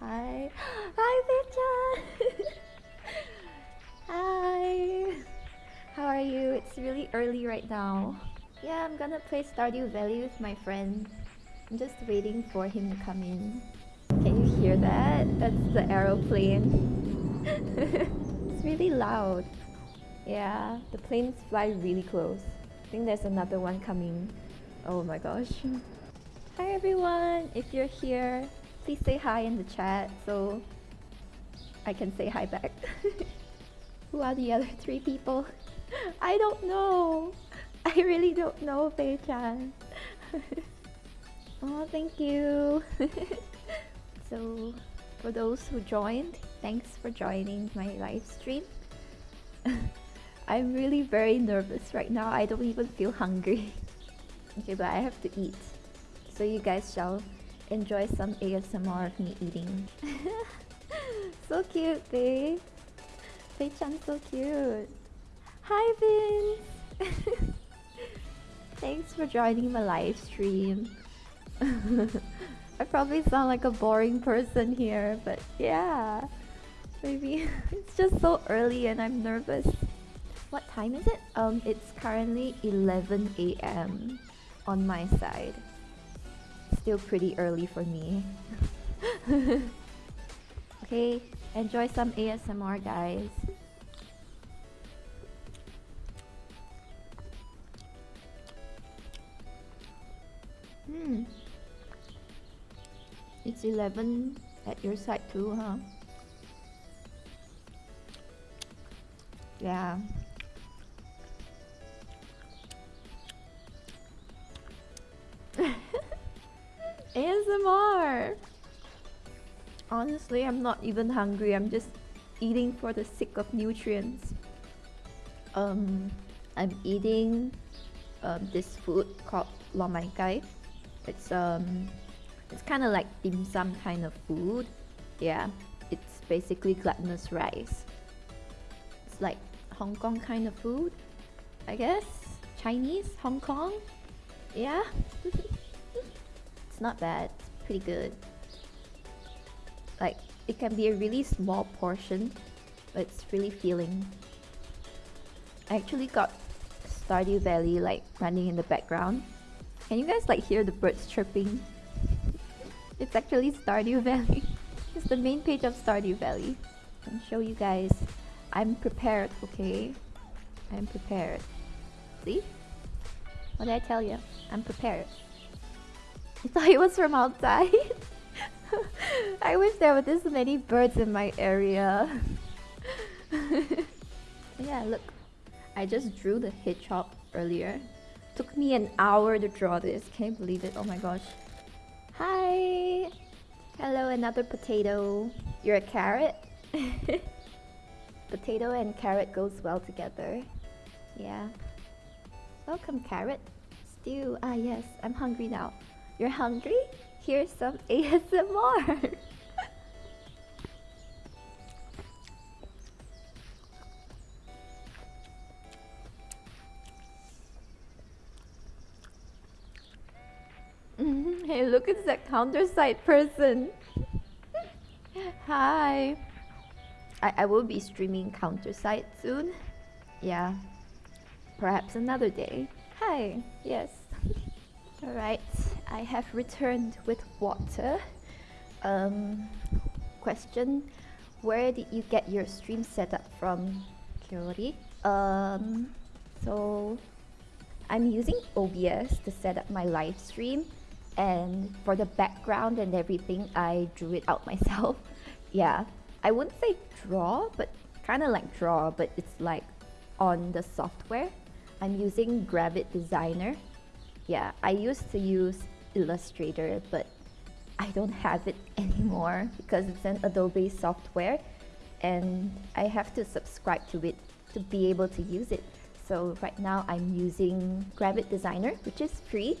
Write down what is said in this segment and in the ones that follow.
Hi. Hi, Victor. Hi. How are you? It's really early right now. Yeah, I'm gonna play Stardew Valley with my friend. I'm just waiting for him to come in. Can you hear that? That's the aeroplane. it's really loud. Yeah, the planes fly really close. I think there's another one coming. Oh my gosh. Hi everyone! If you're here, please say hi in the chat so I can say hi back. Who are the other three people? I don't know! I really don't know, Fei-chan. oh, thank you! so, for those who joined, thanks for joining my live stream. I'm really very nervous right now. I don't even feel hungry. okay, but I have to eat so you guys shall enjoy some ASMR of me eating. so cute, babe. Fei-chan so cute. Hi, Vince! Thanks for joining my live stream. I probably sound like a boring person here, but yeah. Maybe it's just so early and I'm nervous. What time is it? Um, it's currently 11 a.m. on my side still pretty early for me. okay, enjoy some ASMR guys. Hmm. It's 11 at your side too, huh? Yeah. ASMR! Honestly, I'm not even hungry. I'm just eating for the sake of nutrients. Um, I'm eating um, this food called lo mai gai. It's um, it's kind of like dim sum kind of food. Yeah, it's basically glutinous rice. It's like Hong Kong kind of food, I guess. Chinese, Hong Kong. Yeah. It's not bad. It's pretty good. Like, it can be a really small portion, but it's really filling. I actually got Stardew Valley like running in the background. Can you guys like hear the birds chirping? It's actually Stardew Valley. it's the main page of Stardew Valley. I'll show you guys. I'm prepared, okay? I'm prepared. See? What did I tell you? I'm prepared. I thought it was from outside. I wish there were this many birds in my area. yeah, look. I just drew the hedgehog earlier. Took me an hour to draw this. Can you believe it? Oh my gosh. Hi! Hello, another potato. You're a carrot? potato and carrot goes well together. Yeah. Welcome, carrot. Stew. Ah, yes. I'm hungry now. You're hungry? Here's some ASMR. Mm-hmm. hey, look, at that CounterSide person. Hi. I, I will be streaming CounterSide soon. Yeah. Perhaps another day. Hi. Yes. Alright. I have returned with water. Um, question, where did you get your stream setup from, Kyori? Um, so I'm using OBS to set up my live stream and for the background and everything, I drew it out myself. yeah, I wouldn't say draw, but kind of like draw, but it's like on the software. I'm using Gravit Designer. Yeah, I used to use Illustrator, but I don't have it anymore because it's an Adobe software and I have to subscribe to it to be able to use it. So right now I'm using Gravit Designer, which is free.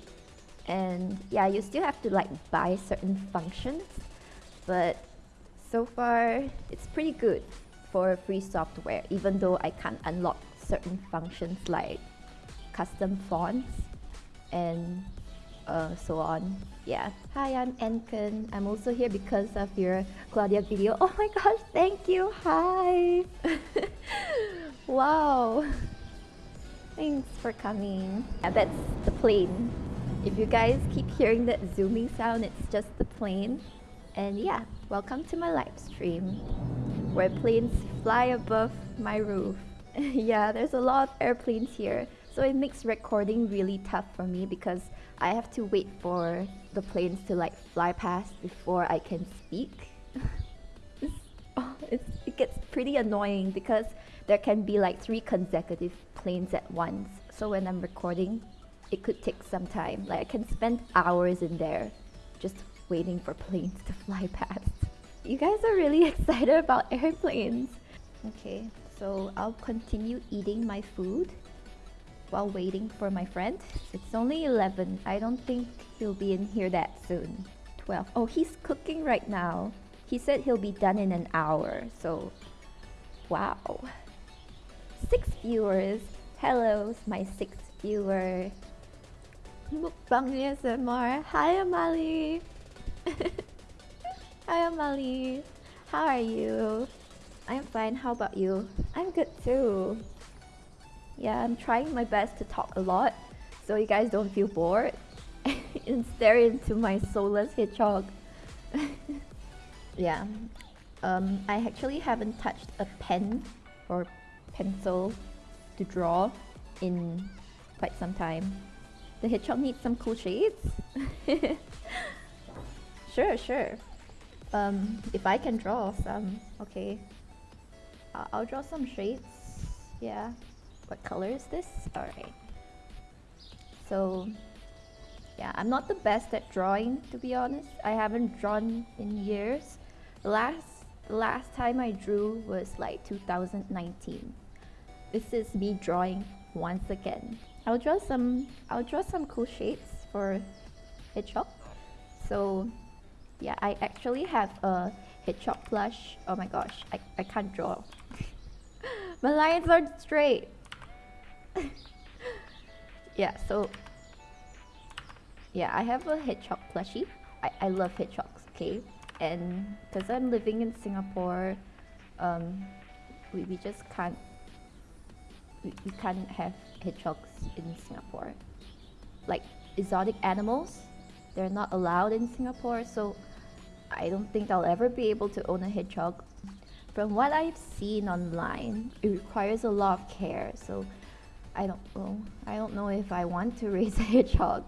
And yeah, you still have to like buy certain functions, but so far it's pretty good for free software, even though I can't unlock certain functions like custom fonts and uh, so on. Yeah. Hi, I'm Enken. I'm also here because of your Claudia video. Oh my gosh, thank you. Hi. wow. Thanks for coming. Yeah, that's the plane. If you guys keep hearing that zooming sound, it's just the plane. And yeah, welcome to my live stream where planes fly above my roof. yeah, there's a lot of airplanes here. So it makes recording really tough for me because I have to wait for the planes to like fly past before I can speak. oh, it gets pretty annoying because there can be like three consecutive planes at once. So when I'm recording, it could take some time. Like I can spend hours in there just waiting for planes to fly past. You guys are really excited about airplanes. Okay, so I'll continue eating my food while waiting for my friend. It's only 11. I don't think he'll be in here that soon. 12. Oh, he's cooking right now. He said he'll be done in an hour. So, wow. Six viewers. Hello, my sixth viewer. Mukbang ASMR. Hi, Amali. Hi, Amali. How are you? I'm fine. How about you? I'm good too. Yeah, I'm trying my best to talk a lot so you guys don't feel bored and stare into my soulless hedgehog. yeah. Um, I actually haven't touched a pen or pencil to draw in quite some time. The hedgehog needs some cool shades. sure, sure. Um, if I can draw some, okay. Uh, I'll draw some shades. Yeah. What color is this? Alright. So, yeah, I'm not the best at drawing, to be honest. I haven't drawn in years. The last, last time I drew was like 2019. This is me drawing once again. I'll draw some, I'll draw some cool shapes for hedgehog. So, yeah, I actually have a hedgehog plush. Oh my gosh, I, I can't draw. my lines are straight. yeah, so yeah, I have a hedgehog plushie. I, I love hedgehogs, okay? And because I'm living in Singapore, um, we, we just can't we, we can't have hedgehogs in Singapore. Like exotic animals, they're not allowed in Singapore, so I don't think I'll ever be able to own a hedgehog. From what I've seen online, it requires a lot of care, so I don't know. I don't know if I want to raise a hedgehog.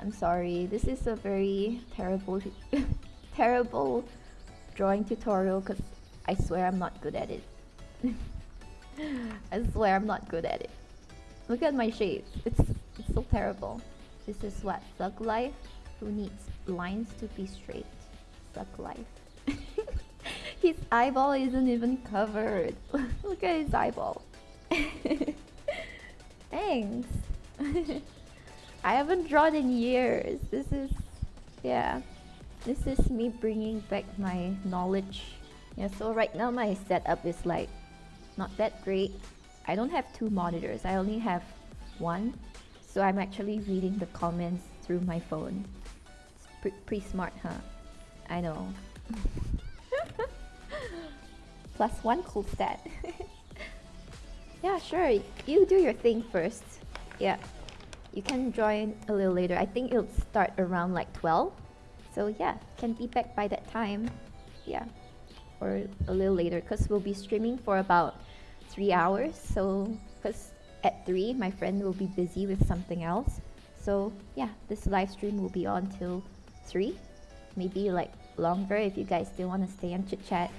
I'm sorry. This is a very terrible, terrible drawing tutorial because I swear I'm not good at it. I swear I'm not good at it. Look at my shapes. It's, it's so terrible. This is what? Thug life? Who needs lines to be straight? Thug life. his eyeball isn't even covered. Look at his eyeball. Thanks. I haven't drawn in years. This is, yeah, this is me bringing back my knowledge. Yeah, so right now my setup is like not that great. I don't have two monitors. I only have one. So I'm actually reading the comments through my phone. It's pre pretty smart, huh? I know. Plus one cool stat. Yeah, sure. You do your thing first. Yeah. You can join a little later. I think it'll start around like 12. So yeah, can be back by that time. Yeah. Or a little later because we'll be streaming for about 3 hours. So, because at 3, my friend will be busy with something else. So yeah, this live stream will be on till 3. Maybe like longer if you guys still want to stay and chit chat.